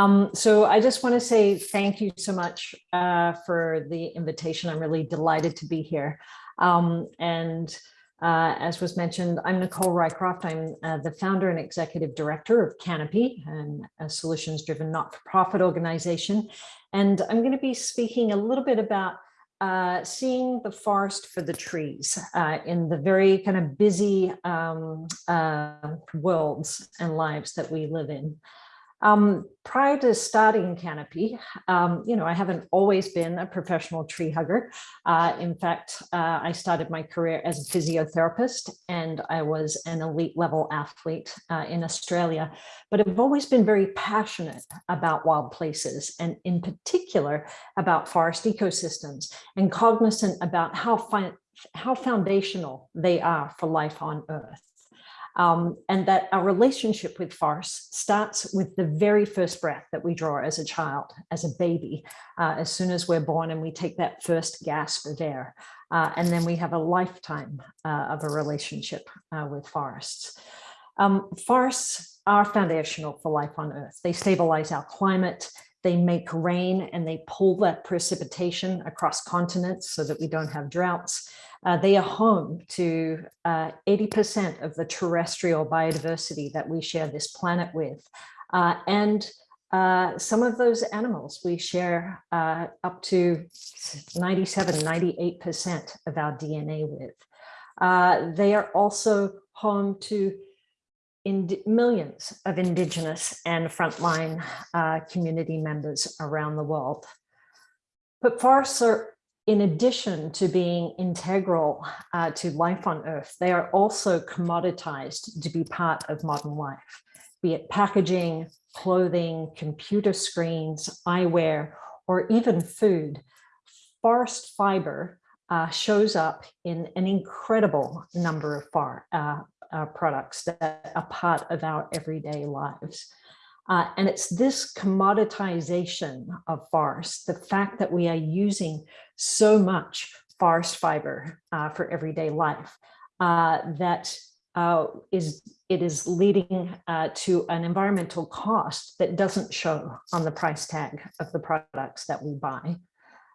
Um, so I just want to say thank you so much uh, for the invitation. I'm really delighted to be here. Um, and uh, as was mentioned, I'm Nicole Rycroft. I'm uh, the founder and executive director of Canopy, and a solutions-driven not-for-profit organization. And I'm going to be speaking a little bit about uh, seeing the forest for the trees uh, in the very kind of busy um, uh, worlds and lives that we live in. Um, prior to starting Canopy, um, you know, I haven't always been a professional tree hugger. Uh, in fact, uh, I started my career as a physiotherapist and I was an elite level athlete uh, in Australia, but I've always been very passionate about wild places and in particular about forest ecosystems and cognizant about how, how foundational they are for life on earth um, and that our relationship with farce starts with the very first breath that we draw as a child, as a baby, uh, as soon as we're born and we take that first gasp of air. Uh, and then we have a lifetime uh, of a relationship uh, with forests. Um, forests are foundational for life on Earth. They stabilize our climate, they make rain and they pull that precipitation across continents so that we don't have droughts. Uh, they are home to 80% uh, of the terrestrial biodiversity that we share this planet with. Uh, and uh, some of those animals we share uh, up to 97, 98% of our DNA with. They are also home to millions of indigenous and frontline community members around the world. But forests are in addition to being integral uh, to life on Earth, they are also commoditized to be part of modern life, be it packaging, clothing, computer screens, eyewear, or even food. Forest fiber uh, shows up in an incredible number of far, uh, uh products that are part of our everyday lives. Uh, and it's this commoditization of forest, the fact that we are using so much forest fiber uh, for everyday life, uh, that uh, is it is leading uh, to an environmental cost that doesn't show on the price tag of the products that we buy.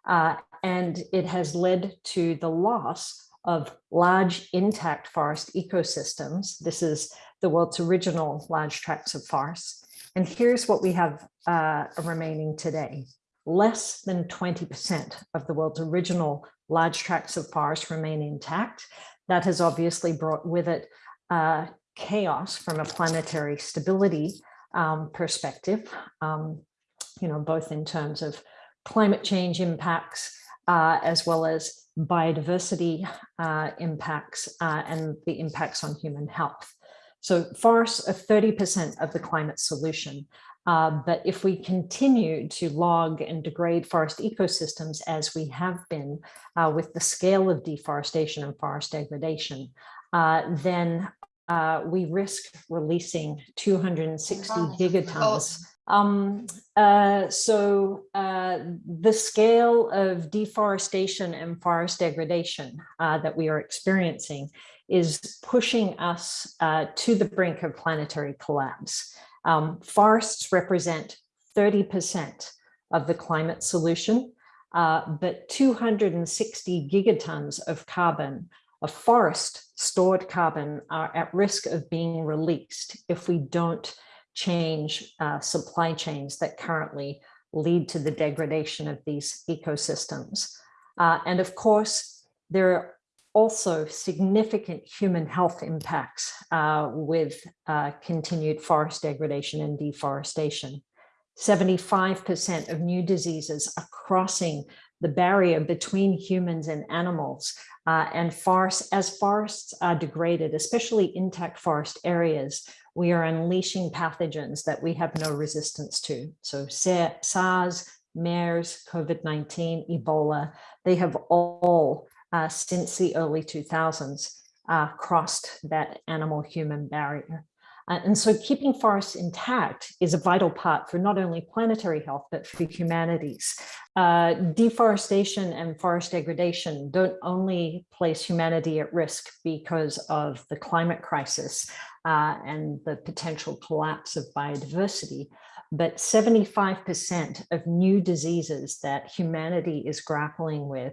Uh, and it has led to the loss of large intact forest ecosystems. This is the world's original large tracts of forest and here's what we have uh, remaining today. Less than 20% of the world's original large tracts of forest remain intact. That has obviously brought with it uh, chaos from a planetary stability um, perspective, um, you know, both in terms of climate change impacts, uh, as well as biodiversity uh, impacts uh, and the impacts on human health. So forests are 30% of the climate solution. Uh, but if we continue to log and degrade forest ecosystems as we have been uh, with the scale of deforestation and forest degradation, uh, then uh, we risk releasing 260 gigatons. Um, uh, so uh, the scale of deforestation and forest degradation that we are experiencing is pushing us uh, to the brink of planetary collapse. Um, forests represent 30% of the climate solution, uh, but 260 gigatons of carbon, of forest stored carbon are at risk of being released if we don't change uh, supply chains that currently lead to the degradation of these ecosystems. Uh, and of course, there are also significant human health impacts uh, with uh, continued forest degradation and deforestation. 75% of new diseases are crossing the barrier between humans and animals uh, and as forests are degraded, especially intact forest areas, we are unleashing pathogens that we have no resistance to. So SARS, MERS, COVID-19, Ebola, they have all uh, since the early 2000s uh, crossed that animal-human barrier. Uh, and so keeping forests intact is a vital part for not only planetary health, but for humanities. Uh, deforestation and forest degradation don't only place humanity at risk because of the climate crisis uh, and the potential collapse of biodiversity, but 75% of new diseases that humanity is grappling with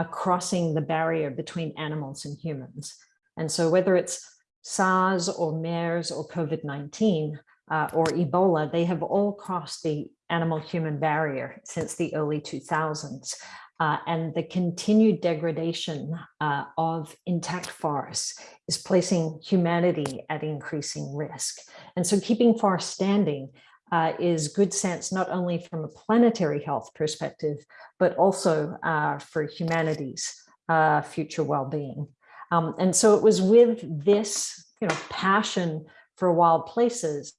are crossing the barrier between animals and humans. And so whether it's SARS or MERS or COVID-19 uh, or Ebola, they have all crossed the animal-human barrier since the early 2000s. Uh, and the continued degradation uh, of intact forests is placing humanity at increasing risk. And so keeping forests standing uh, is good sense, not only from a planetary health perspective, but also uh, for humanity's uh, future well-being. Um, and so it was with this you know, passion for wild places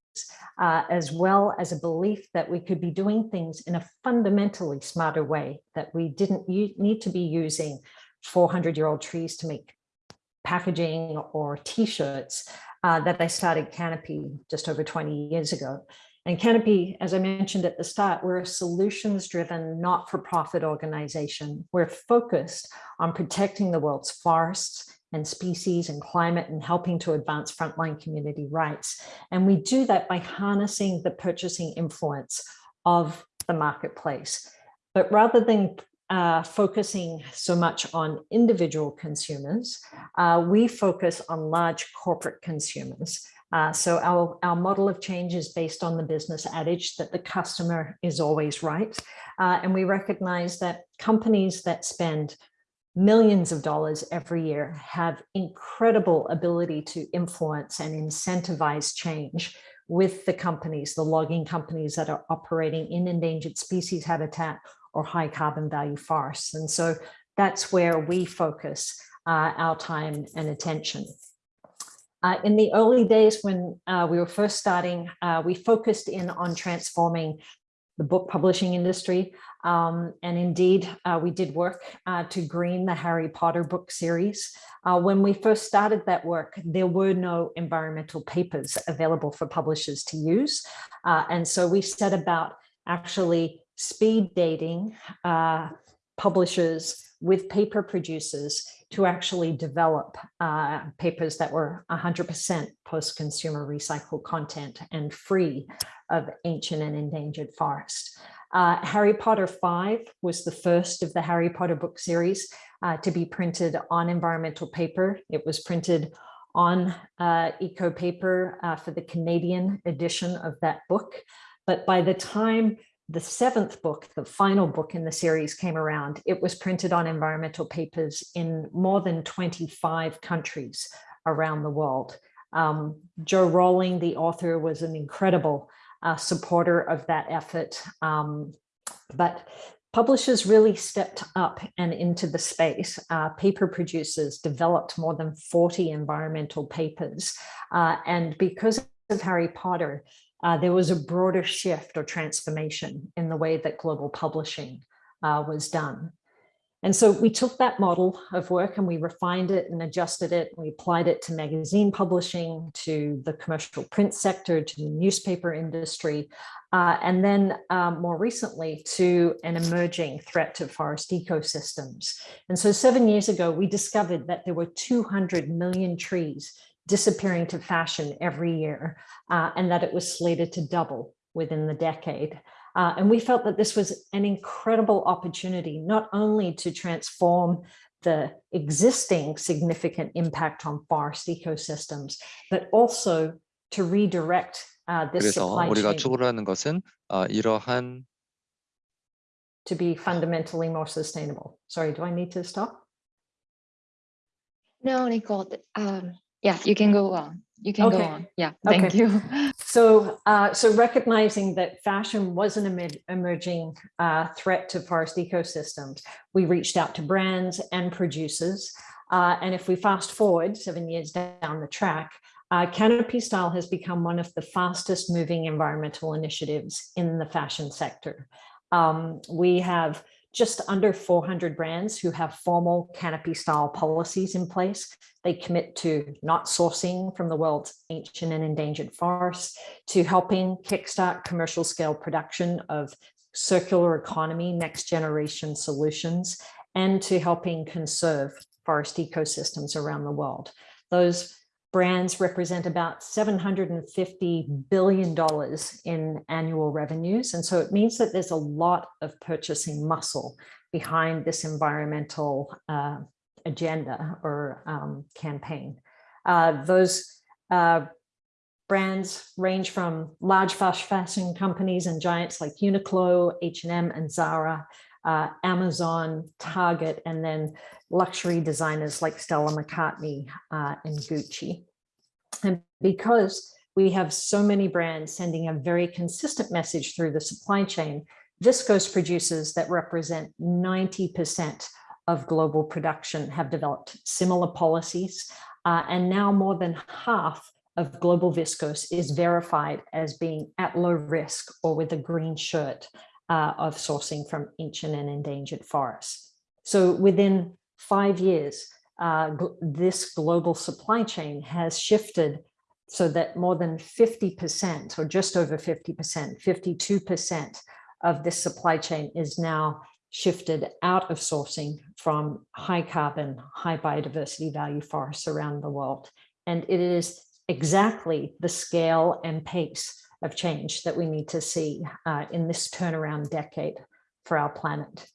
uh, as well as a belief that we could be doing things in a fundamentally smarter way, that we didn't need to be using 400 year old trees to make packaging or t-shirts uh, that I started Canopy just over 20 years ago. And Canopy, as I mentioned at the start, we're a solutions driven, not for profit organization. We're focused on protecting the world's forests and species and climate and helping to advance frontline community rights. And we do that by harnessing the purchasing influence of the marketplace. But rather than uh, focusing so much on individual consumers, uh, we focus on large corporate consumers. Uh, so our, our model of change is based on the business adage that the customer is always right. Uh, and we recognize that companies that spend millions of dollars every year have incredible ability to influence and incentivize change with the companies, the logging companies that are operating in endangered species habitat or high carbon value forests. And so that's where we focus uh, our time and attention. Uh, in the early days when uh, we were first starting, uh, we focused in on transforming the book publishing industry. Um, and indeed, uh, we did work uh, to green the Harry Potter book series. Uh, when we first started that work, there were no environmental papers available for publishers to use. And so we set about actually speed dating publishers with paper producers to actually develop uh, papers that were 100% post-consumer recycled content and free of ancient and endangered forest. Uh, Harry Potter 5 was the first of the Harry Potter book series uh, to be printed on environmental paper. It was printed on uh, eco paper uh, for the Canadian edition of that book. But by the time the seventh book, the final book in the series came around, it was printed on environmental papers in more than 25 countries around the world. Um, Jo Rowling, the author, was an incredible uh, supporter of that effort. Um, but publishers really stepped up and into the space. Uh, paper producers developed more than 40 environmental papers. Uh, and because of Harry Potter, uh, there was a broader shift or transformation in the way that global publishing uh, was done. And so we took that model of work and we refined it and adjusted it. We applied it to magazine publishing, to the commercial print sector, to the newspaper industry, uh, and then um, more recently to an emerging threat to forest ecosystems. And so seven years ago, we discovered that there were 200 million trees disappearing to fashion every year uh, and that it was slated to double within the decade. Uh, and we felt that this was an incredible opportunity, not only to transform the existing significant impact on forest ecosystems, but also to redirect uh, this 그래서 supply 우리가 chain 추구하는 것은 어, 이러한 to be fundamentally more sustainable. Sorry, do I need to stop? No, Nicole, um, yeah, you can go on. You can go on. Yeah, thank Okay. you. So, uh, so recognizing that fashion was an emer- emerging uh, threat to forest ecosystems, we reached out to brands and producers. Uh, and if we fast forward seven years down the track, uh, Canopy Style has become one of the fastest moving environmental initiatives in the fashion sector. Um, we have just under 400 brands who have formal canopy style policies in place. They commit to not sourcing from the world's ancient and endangered forests, to helping kickstart commercial scale production of circular economy, next generation solutions, and to helping conserve forest ecosystems around the world. Those brands represent about $750 billion in annual revenues. And so it means that there's a lot of purchasing muscle behind this environmental uh, agenda or um, campaign. Uh, those uh, brands range from large fashion companies and giants like Uniqlo, H&M and Zara, uh, Amazon, Target, and then luxury designers like Stella McCartney uh, and Gucci. And because we have so many brands sending a very consistent message through the supply chain, viscose producers that represent 90% of global production have developed similar policies. Uh, and now more than half of global viscose is verified as being at low risk or with a green shirt uh, of sourcing from ancient and endangered forests. So within five years, uh, this global supply chain has shifted so that more than 50% or just over 50%, 52% of this supply chain is now shifted out of sourcing from high carbon, high biodiversity value forests around the world. And it is exactly the scale and pace of change that we need to see uh, in this turnaround decade for our planet.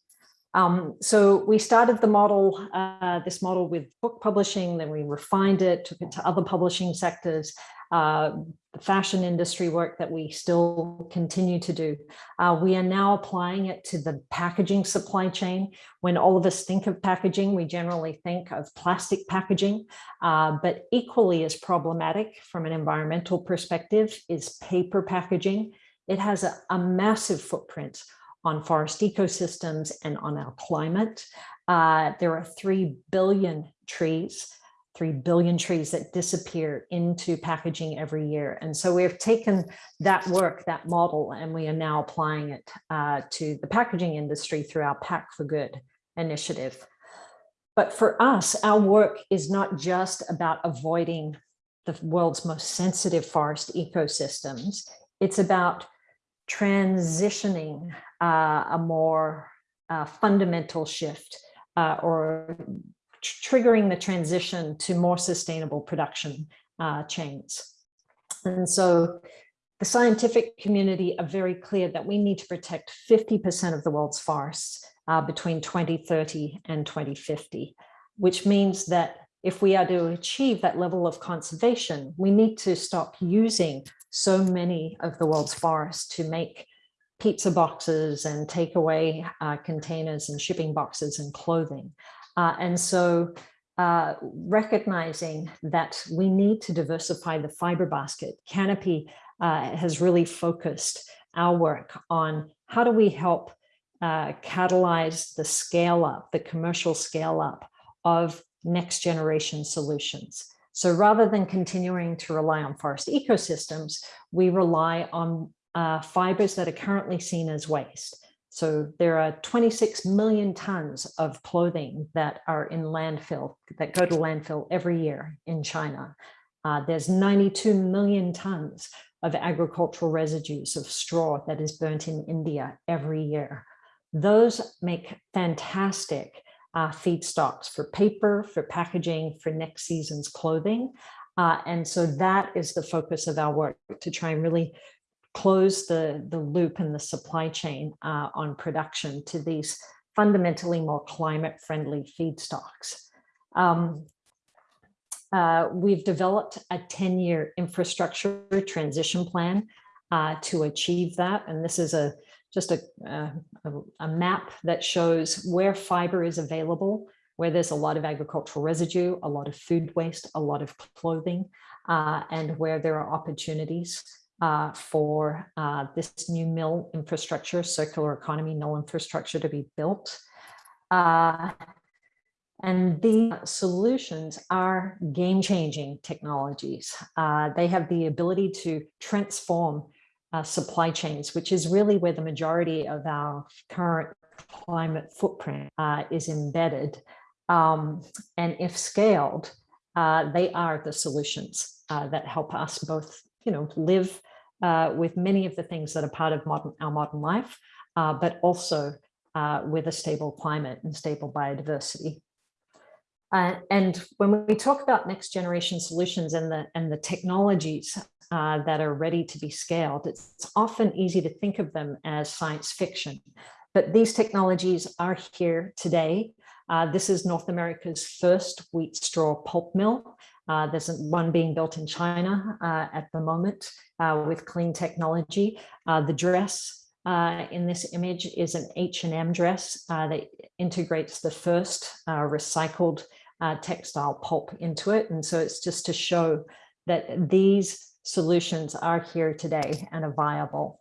Um, so we started the model, uh, this model with book publishing, then we refined it, took it to other publishing sectors, uh, the fashion industry work that we still continue to do. Uh, we are now applying it to the packaging supply chain. When all of us think of packaging, we generally think of plastic packaging, uh, but equally as problematic from an environmental perspective is paper packaging. It has a, a massive footprint on forest ecosystems and on our climate. Uh, there are 3 billion trees, 3 billion trees that disappear into packaging every year. And so we've taken that work, that model, and we are now applying it uh, to the packaging industry through our Pack for Good initiative. But for us, our work is not just about avoiding the world's most sensitive forest ecosystems. It's about transitioning uh, a more uh, fundamental shift uh, or triggering the transition to more sustainable production uh, chains. And so the scientific community are very clear that we need to protect 50% of the world's forests uh, between 2030 and 2050, which means that if we are to achieve that level of conservation, we need to stop using so many of the world's forests to make pizza boxes and takeaway uh, containers and shipping boxes and clothing. Uh, and so uh, recognizing that we need to diversify the fiber basket, Canopy uh, has really focused our work on how do we help uh, catalyze the scale up, the commercial scale up of next generation solutions. So rather than continuing to rely on forest ecosystems, we rely on uh, fibers that are currently seen as waste. So there are 26 million tons of clothing that are in landfill, that go to landfill every year in China. Uh, there's 92 million tons of agricultural residues of straw that is burnt in India every year. Those make fantastic uh, feedstocks for paper, for packaging, for next season's clothing. Uh, and so that is the focus of our work to try and really close the, the loop in the supply chain uh, on production to these fundamentally more climate friendly feedstocks. Um, uh, we've developed a 10 year infrastructure transition plan uh, to achieve that. And this is a just a, a, a, map that shows where fiber is available, where there's a lot of agricultural residue, a lot of food waste, a lot of clothing, uh, and where there are opportunities uh, for uh, this new mill infrastructure, circular economy mill infrastructure to be built. Uh, and the solutions are game-changing technologies. Uh, they have the ability to transform uh, supply chains, which is really where the majority of our current climate footprint uh, is embedded. Um, and if scaled, they are the solutions that help us both you know, live uh, with many of the things that are part of modern, our modern life, uh, but also uh, with a stable climate and stable biodiversity. Uh, and when we talk about next generation solutions and the, and the technologies uh, that are ready to be scaled, it's often easy to think of them as science fiction. But these technologies are here today. Uh, this is North America's first wheat straw pulp mill. Uh, there's one being built in China uh, at the moment uh, with clean technology. Uh, the dress uh, in this image is an H&M dress uh, that integrates the first recycled textile pulp into it. And so it's just to show that these solutions are here today and are viable.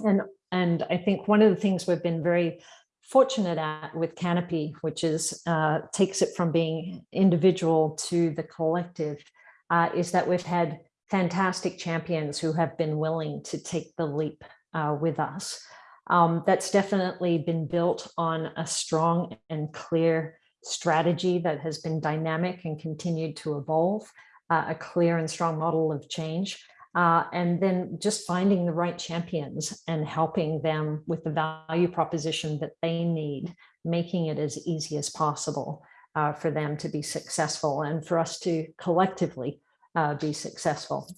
And, and I think one of the things we've been very fortunate at with Canopy, which is uh, takes it from being individual to the collective, uh, is that we've had fantastic champions who have been willing to take the leap uh, with us. Um, that's definitely been built on a strong and clear strategy that has been dynamic and continued to evolve, uh, a clear and strong model of change. Uh, and then just finding the right champions and helping them with the value proposition that they need, making it as easy as possible uh, for them to be successful and for us to collectively uh, be successful.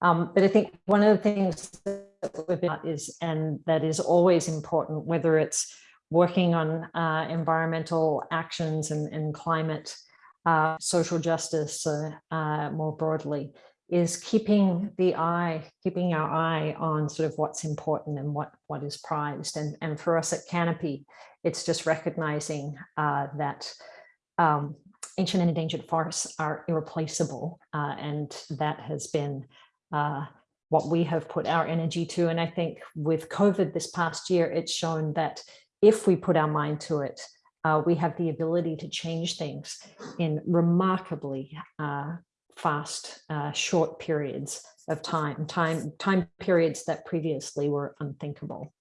Um, but I think one of the things that we've got is, and that is always important, whether it's working on uh, environmental actions and, and climate, uh, social justice more broadly, is keeping the eye, keeping our eye on sort of what's important and what, what is prized. And, and for us at Canopy, it's just recognizing uh, that um, ancient and endangered forests are irreplaceable. uh, and that has been uh, what we have put our energy to. And I think with COVID this past year, it's shown that if we put our mind to it, uh, we have the ability to change things in remarkably uh, fast, uh, short periods of time, time, time periods that previously were unthinkable.